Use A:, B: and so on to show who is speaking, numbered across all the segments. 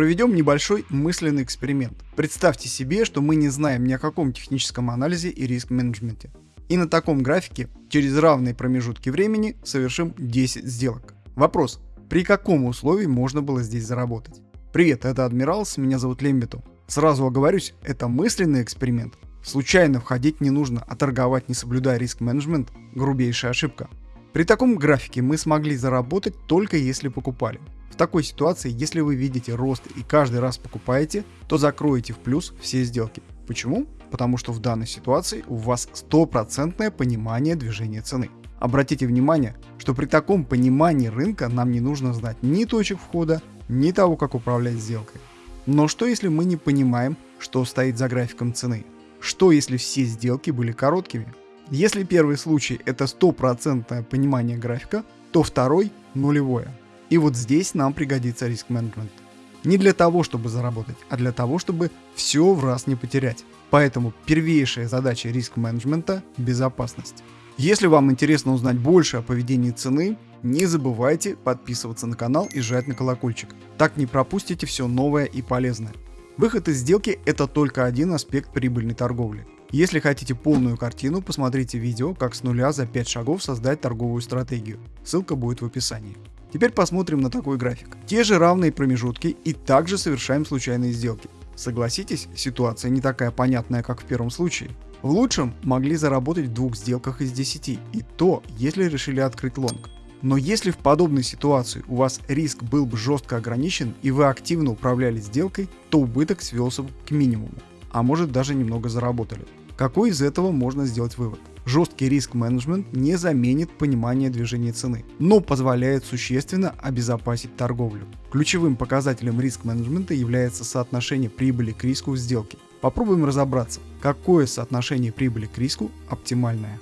A: Проведем небольшой мысленный эксперимент. Представьте себе, что мы не знаем ни о каком техническом анализе и риск-менеджменте. И на таком графике через равные промежутки времени совершим 10 сделок. Вопрос, при каком условии можно было здесь заработать? Привет, это Адмиралс, меня зовут Лембиту. Сразу оговорюсь, это мысленный эксперимент. Случайно входить не нужно, а торговать не соблюдая риск-менеджмент – грубейшая ошибка. При таком графике мы смогли заработать только если покупали. В такой ситуации, если вы видите рост и каждый раз покупаете, то закроете в плюс все сделки. Почему? Потому что в данной ситуации у вас стопроцентное понимание движения цены. Обратите внимание, что при таком понимании рынка нам не нужно знать ни точек входа, ни того, как управлять сделкой. Но что если мы не понимаем, что стоит за графиком цены? Что если все сделки были короткими? Если первый случай это стопроцентное понимание графика, то второй нулевое. И вот здесь нам пригодится риск-менеджмент. Не для того, чтобы заработать, а для того, чтобы все в раз не потерять. Поэтому первейшая задача риск-менеджмента – безопасность. Если вам интересно узнать больше о поведении цены, не забывайте подписываться на канал и жать на колокольчик. Так не пропустите все новое и полезное. Выход из сделки – это только один аспект прибыльной торговли. Если хотите полную картину, посмотрите видео, как с нуля за 5 шагов создать торговую стратегию. Ссылка будет в описании. Теперь посмотрим на такой график. Те же равные промежутки и также совершаем случайные сделки. Согласитесь, ситуация не такая понятная, как в первом случае. В лучшем могли заработать в двух сделках из 10, и то, если решили открыть лонг. Но если в подобной ситуации у вас риск был бы жестко ограничен и вы активно управляли сделкой, то убыток свелся бы к минимуму, а может даже немного заработали. Какой из этого можно сделать вывод? Жесткий риск-менеджмент не заменит понимание движения цены, но позволяет существенно обезопасить торговлю. Ключевым показателем риск-менеджмента является соотношение прибыли к риску в сделке. Попробуем разобраться, какое соотношение прибыли к риску оптимальное.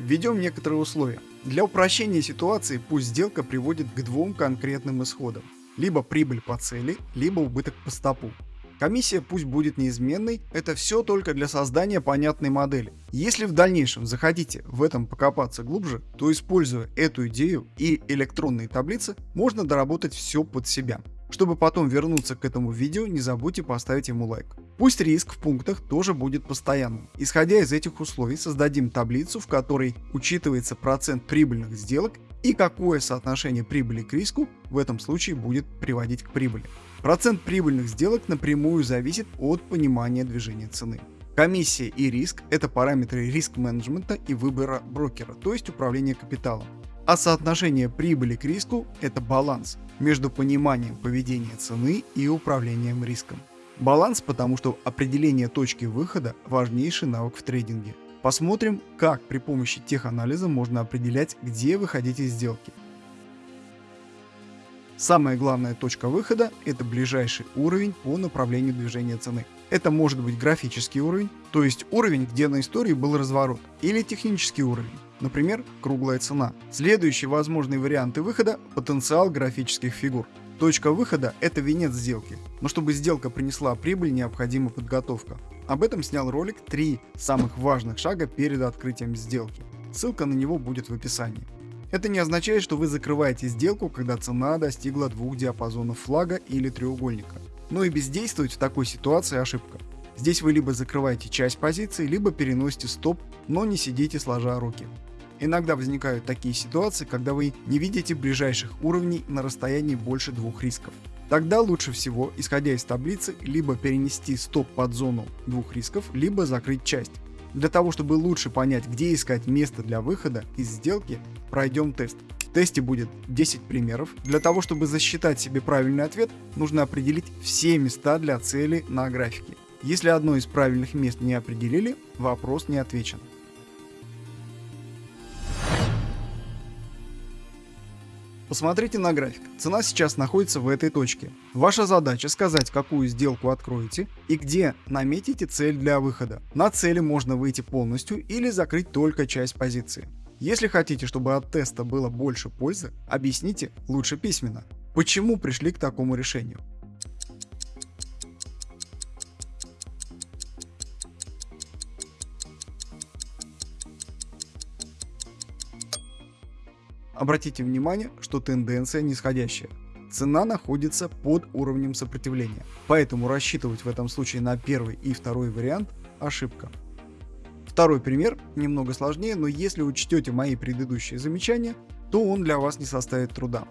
A: Введем некоторые условия. Для упрощения ситуации пусть сделка приводит к двум конкретным исходам. Либо прибыль по цели, либо убыток по стопу. Комиссия пусть будет неизменной, это все только для создания понятной модели. Если в дальнейшем захотите в этом покопаться глубже, то используя эту идею и электронные таблицы, можно доработать все под себя. Чтобы потом вернуться к этому видео, не забудьте поставить ему лайк. Пусть риск в пунктах тоже будет постоянным. Исходя из этих условий, создадим таблицу, в которой учитывается процент прибыльных сделок и какое соотношение прибыли к риску в этом случае будет приводить к прибыли. Процент прибыльных сделок напрямую зависит от понимания движения цены. Комиссия и риск – это параметры риск-менеджмента и выбора брокера, то есть управления капиталом. А соотношение прибыли к риску – это баланс между пониманием поведения цены и управлением риском. Баланс, потому что определение точки выхода – важнейший навык в трейдинге. Посмотрим, как при помощи теханализа можно определять, где выходить из сделки. Самая главная точка выхода – это ближайший уровень по направлению движения цены. Это может быть графический уровень, то есть уровень, где на истории был разворот, или технический уровень, например, круглая цена. Следующие возможные варианты выхода – потенциал графических фигур. Точка выхода – это венец сделки, но чтобы сделка принесла прибыль, необходима подготовка. Об этом снял ролик «Три самых важных шага перед открытием сделки». Ссылка на него будет в описании. Это не означает, что вы закрываете сделку, когда цена достигла двух диапазонов флага или треугольника. Но и бездействовать в такой ситуации ошибка. Здесь вы либо закрываете часть позиции, либо переносите стоп, но не сидите сложа руки. Иногда возникают такие ситуации, когда вы не видите ближайших уровней на расстоянии больше двух рисков. Тогда лучше всего, исходя из таблицы, либо перенести стоп под зону двух рисков, либо закрыть часть. Для того, чтобы лучше понять, где искать место для выхода из сделки, пройдем тест. В тесте будет 10 примеров. Для того, чтобы засчитать себе правильный ответ, нужно определить все места для цели на графике. Если одно из правильных мест не определили, вопрос не отвечен. Посмотрите на график. Цена сейчас находится в этой точке. Ваша задача сказать, какую сделку откроете и где наметите цель для выхода. На цели можно выйти полностью или закрыть только часть позиции. Если хотите, чтобы от теста было больше пользы, объясните лучше письменно, почему пришли к такому решению. Обратите внимание, что тенденция нисходящая. цена находится под уровнем сопротивления. Поэтому рассчитывать в этом случае на первый и второй вариант – ошибка. Второй пример немного сложнее, но если учтете мои предыдущие замечания, то он для вас не составит труда.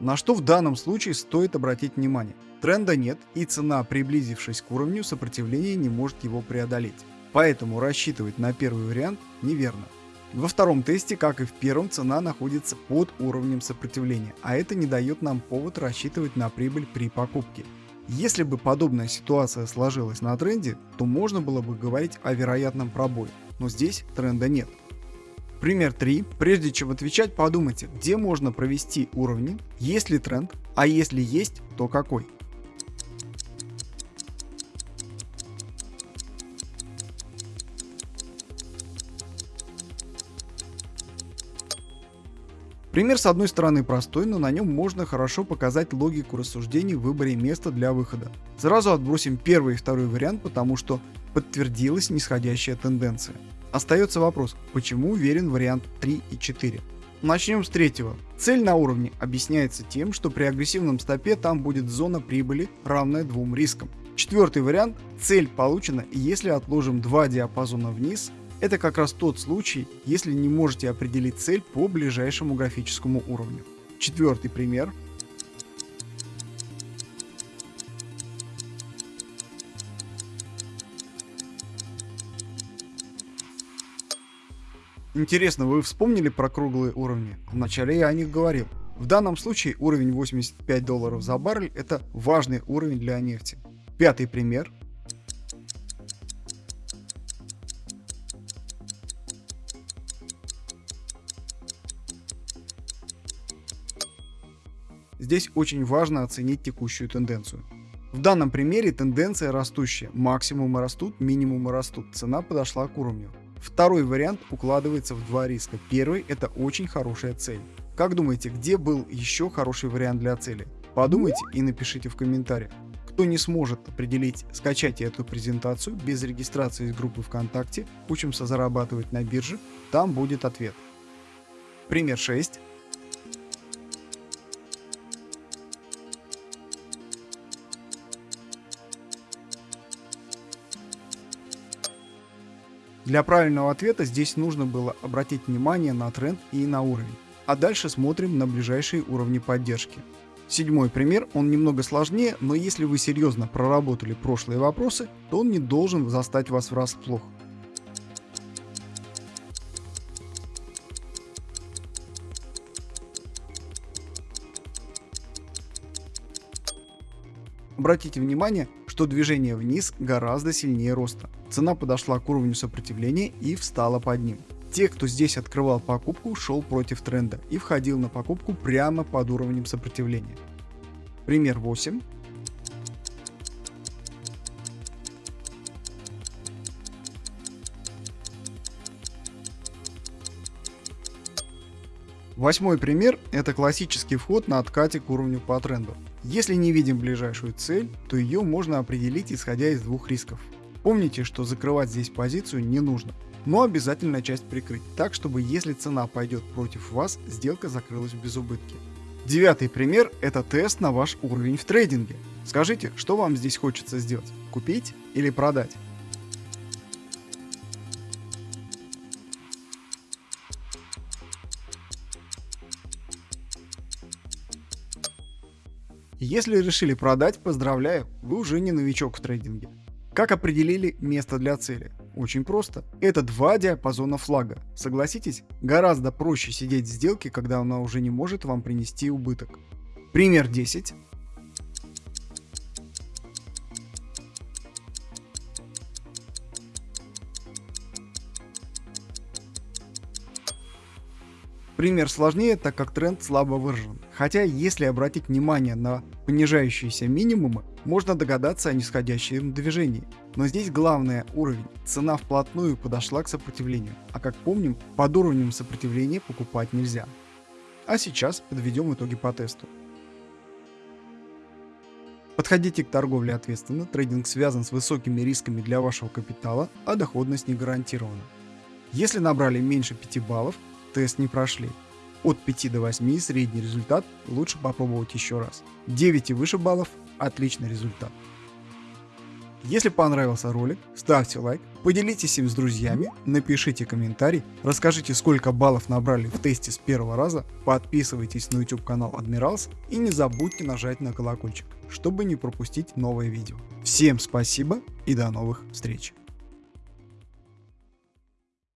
A: На что в данном случае стоит обратить внимание? Тренда нет и цена, приблизившись к уровню сопротивления, не может его преодолеть. Поэтому рассчитывать на первый вариант неверно. Во втором тесте, как и в первом, цена находится под уровнем сопротивления, а это не дает нам повод рассчитывать на прибыль при покупке. Если бы подобная ситуация сложилась на тренде, то можно было бы говорить о вероятном пробое, но здесь тренда нет. Пример 3. Прежде чем отвечать, подумайте, где можно провести уровни, есть ли тренд, а если есть, то какой. Пример с одной стороны простой, но на нем можно хорошо показать логику рассуждений в выборе места для выхода. Сразу отбросим первый и второй вариант, потому что подтвердилась нисходящая тенденция. Остается вопрос, почему уверен вариант 3 и 4. Начнем с третьего. Цель на уровне объясняется тем, что при агрессивном стопе там будет зона прибыли, равная двум рискам. Четвертый вариант. Цель получена, если отложим два диапазона вниз, это как раз тот случай, если не можете определить цель по ближайшему графическому уровню. Четвертый пример. Интересно, вы вспомнили про круглые уровни? Вначале я о них говорил. В данном случае уровень 85 долларов за баррель это важный уровень для нефти. Пятый пример. Здесь очень важно оценить текущую тенденцию. В данном примере тенденция растущая. Максимумы растут, минимумы растут. Цена подошла к уровню. Второй вариант укладывается в два риска. Первый – это очень хорошая цель. Как думаете, где был еще хороший вариант для цели? Подумайте и напишите в комментариях. Кто не сможет определить, скачайте эту презентацию без регистрации из группы ВКонтакте «Учимся зарабатывать на бирже», там будет ответ. Пример 6. Для правильного ответа здесь нужно было обратить внимание на тренд и на уровень. А дальше смотрим на ближайшие уровни поддержки. Седьмой пример, он немного сложнее, но если вы серьезно проработали прошлые вопросы, то он не должен застать вас врасплох. Обратите внимание, что движение вниз гораздо сильнее роста. Цена подошла к уровню сопротивления и встала под ним. Те, кто здесь открывал покупку, шел против тренда и входил на покупку прямо под уровнем сопротивления. Пример 8. Восьмой пример – это классический вход на откате к уровню по тренду. Если не видим ближайшую цель, то ее можно определить исходя из двух рисков. Помните, что закрывать здесь позицию не нужно, но обязательно часть прикрыть, так чтобы если цена пойдет против вас, сделка закрылась без убытки. Девятый пример – это тест на ваш уровень в трейдинге. Скажите, что вам здесь хочется сделать? Купить или продать? Если решили продать, поздравляю, вы уже не новичок в трейдинге. Как определили место для цели? Очень просто. Это два диапазона флага. Согласитесь, гораздо проще сидеть в сделке, когда она уже не может вам принести убыток. Пример 10. Пример сложнее, так как тренд слабо выражен. Хотя, если обратить внимание на понижающиеся минимумы, можно догадаться о нисходящем движении. Но здесь главное уровень. Цена вплотную подошла к сопротивлению. А как помним, под уровнем сопротивления покупать нельзя. А сейчас подведем итоги по тесту. Подходите к торговле ответственно, трейдинг связан с высокими рисками для вашего капитала, а доходность не гарантирована. Если набрали меньше 5 баллов, тест не прошли. От 5 до 8 средний результат, лучше попробовать еще раз. 9 и выше баллов – отличный результат. Если понравился ролик, ставьте лайк, поделитесь им с друзьями, напишите комментарий, расскажите сколько баллов набрали в тесте с первого раза, подписывайтесь на YouTube канал Admirals и не забудьте нажать на колокольчик, чтобы не пропустить новые видео. Всем спасибо и до новых встреч!